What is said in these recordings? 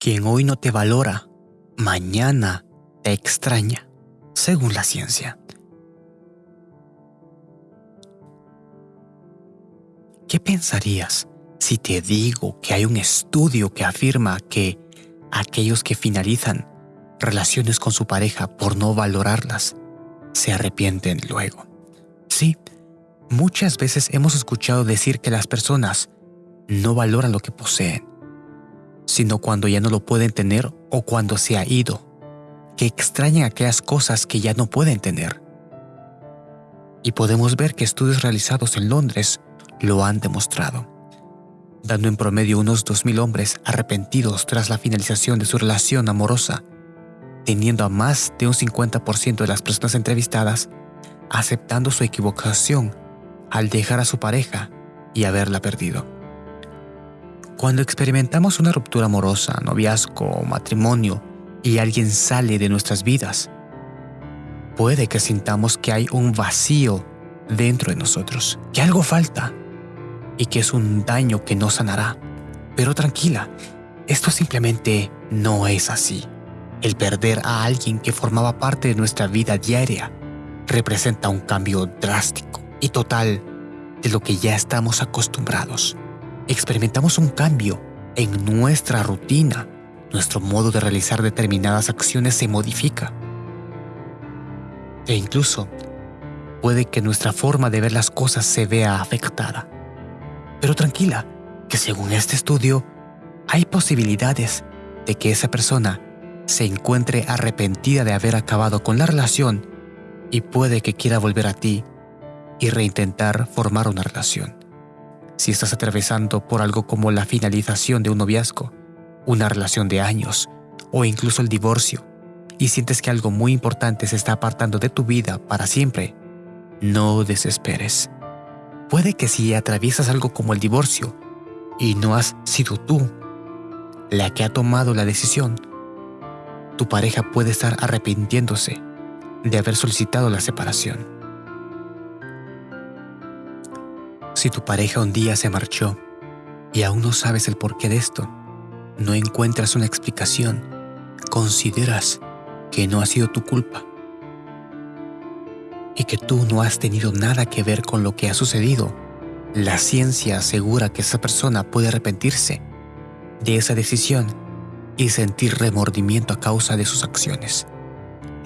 Quien hoy no te valora, mañana te extraña, según la ciencia. ¿Qué pensarías si te digo que hay un estudio que afirma que aquellos que finalizan relaciones con su pareja por no valorarlas se arrepienten luego? Sí, muchas veces hemos escuchado decir que las personas no valoran lo que poseen, sino cuando ya no lo pueden tener o cuando se ha ido, que extrañan aquellas cosas que ya no pueden tener. Y podemos ver que estudios realizados en Londres lo han demostrado, dando en promedio unos 2.000 hombres arrepentidos tras la finalización de su relación amorosa, teniendo a más de un 50% de las personas entrevistadas aceptando su equivocación al dejar a su pareja y haberla perdido. Cuando experimentamos una ruptura amorosa, noviazgo o matrimonio y alguien sale de nuestras vidas, puede que sintamos que hay un vacío dentro de nosotros, que algo falta y que es un daño que no sanará. Pero tranquila, esto simplemente no es así. El perder a alguien que formaba parte de nuestra vida diaria representa un cambio drástico y total de lo que ya estamos acostumbrados experimentamos un cambio en nuestra rutina. Nuestro modo de realizar determinadas acciones se modifica. E incluso puede que nuestra forma de ver las cosas se vea afectada. Pero tranquila, que según este estudio, hay posibilidades de que esa persona se encuentre arrepentida de haber acabado con la relación y puede que quiera volver a ti y reintentar formar una relación si estás atravesando por algo como la finalización de un noviazgo, una relación de años o incluso el divorcio y sientes que algo muy importante se está apartando de tu vida para siempre, no desesperes. Puede que si atraviesas algo como el divorcio y no has sido tú la que ha tomado la decisión, tu pareja puede estar arrepintiéndose de haber solicitado la separación. Si tu pareja un día se marchó y aún no sabes el porqué de esto, no encuentras una explicación, consideras que no ha sido tu culpa y que tú no has tenido nada que ver con lo que ha sucedido, la ciencia asegura que esa persona puede arrepentirse de esa decisión y sentir remordimiento a causa de sus acciones.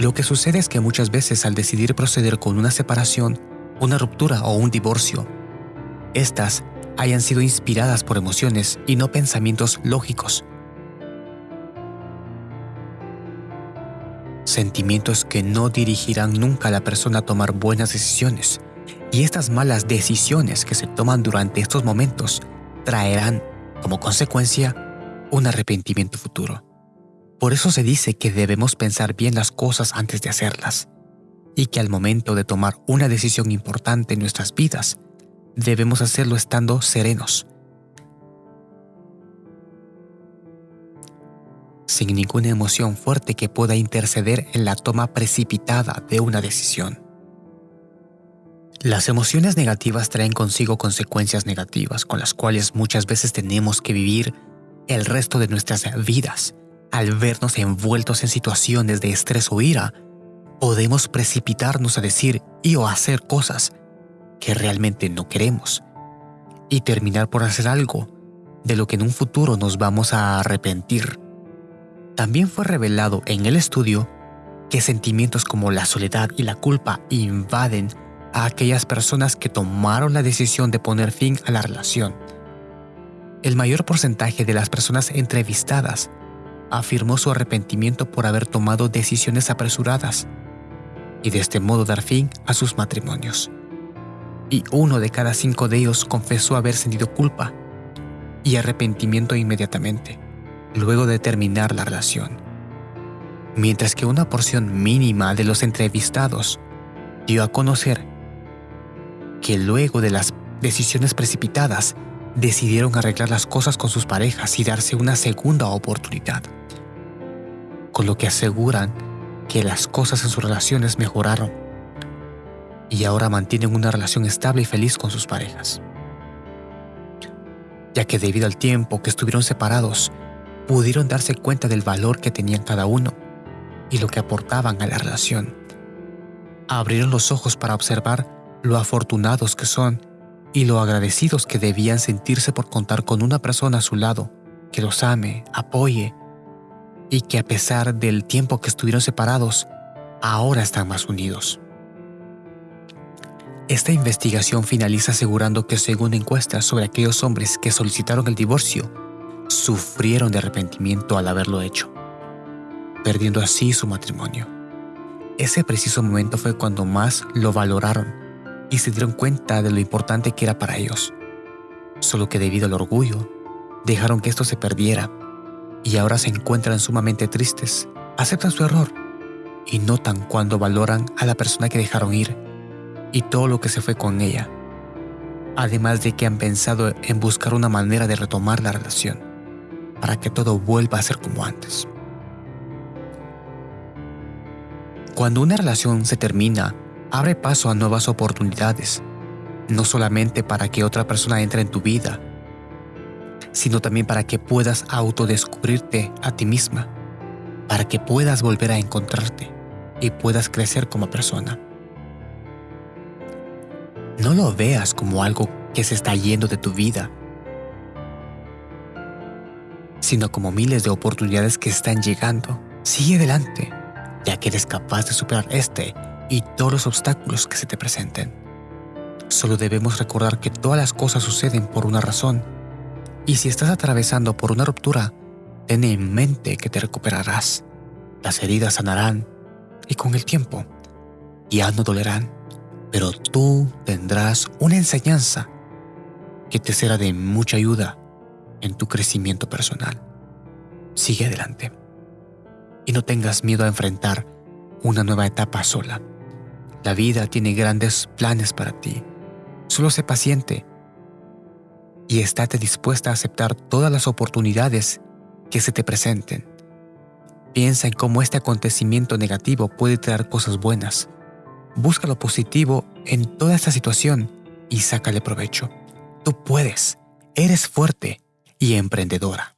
Lo que sucede es que muchas veces al decidir proceder con una separación, una ruptura o un divorcio, estas hayan sido inspiradas por emociones y no pensamientos lógicos. Sentimientos que no dirigirán nunca a la persona a tomar buenas decisiones. Y estas malas decisiones que se toman durante estos momentos traerán, como consecuencia, un arrepentimiento futuro. Por eso se dice que debemos pensar bien las cosas antes de hacerlas, y que al momento de tomar una decisión importante en nuestras vidas, debemos hacerlo estando serenos, sin ninguna emoción fuerte que pueda interceder en la toma precipitada de una decisión. Las emociones negativas traen consigo consecuencias negativas con las cuales muchas veces tenemos que vivir el resto de nuestras vidas. Al vernos envueltos en situaciones de estrés o ira, podemos precipitarnos a decir y o hacer cosas que realmente no queremos y terminar por hacer algo de lo que en un futuro nos vamos a arrepentir. También fue revelado en el estudio que sentimientos como la soledad y la culpa invaden a aquellas personas que tomaron la decisión de poner fin a la relación. El mayor porcentaje de las personas entrevistadas afirmó su arrepentimiento por haber tomado decisiones apresuradas y de este modo dar fin a sus matrimonios y uno de cada cinco de ellos confesó haber sentido culpa y arrepentimiento inmediatamente, luego de terminar la relación. Mientras que una porción mínima de los entrevistados dio a conocer que luego de las decisiones precipitadas decidieron arreglar las cosas con sus parejas y darse una segunda oportunidad, con lo que aseguran que las cosas en sus relaciones mejoraron y ahora mantienen una relación estable y feliz con sus parejas. Ya que debido al tiempo que estuvieron separados, pudieron darse cuenta del valor que tenían cada uno y lo que aportaban a la relación. Abrieron los ojos para observar lo afortunados que son y lo agradecidos que debían sentirse por contar con una persona a su lado que los ame, apoye y que a pesar del tiempo que estuvieron separados, ahora están más unidos. Esta investigación finaliza asegurando que según encuestas sobre aquellos hombres que solicitaron el divorcio, sufrieron de arrepentimiento al haberlo hecho, perdiendo así su matrimonio. Ese preciso momento fue cuando más lo valoraron y se dieron cuenta de lo importante que era para ellos. Solo que debido al orgullo, dejaron que esto se perdiera y ahora se encuentran sumamente tristes, aceptan su error y notan cuando valoran a la persona que dejaron ir y todo lo que se fue con ella. Además de que han pensado en buscar una manera de retomar la relación para que todo vuelva a ser como antes. Cuando una relación se termina, abre paso a nuevas oportunidades, no solamente para que otra persona entre en tu vida, sino también para que puedas autodescubrirte a ti misma, para que puedas volver a encontrarte y puedas crecer como persona. No lo veas como algo que se está yendo de tu vida, sino como miles de oportunidades que están llegando. Sigue adelante, ya que eres capaz de superar este y todos los obstáculos que se te presenten. Solo debemos recordar que todas las cosas suceden por una razón y si estás atravesando por una ruptura, ten en mente que te recuperarás. Las heridas sanarán y con el tiempo ya no dolerán, pero tú tendrás una enseñanza que te será de mucha ayuda en tu crecimiento personal. Sigue adelante y no tengas miedo a enfrentar una nueva etapa sola. La vida tiene grandes planes para ti. Solo sé paciente y estate dispuesta a aceptar todas las oportunidades que se te presenten. Piensa en cómo este acontecimiento negativo puede traer cosas buenas. Busca lo positivo en toda esta situación y sácale provecho. Tú puedes, eres fuerte y emprendedora.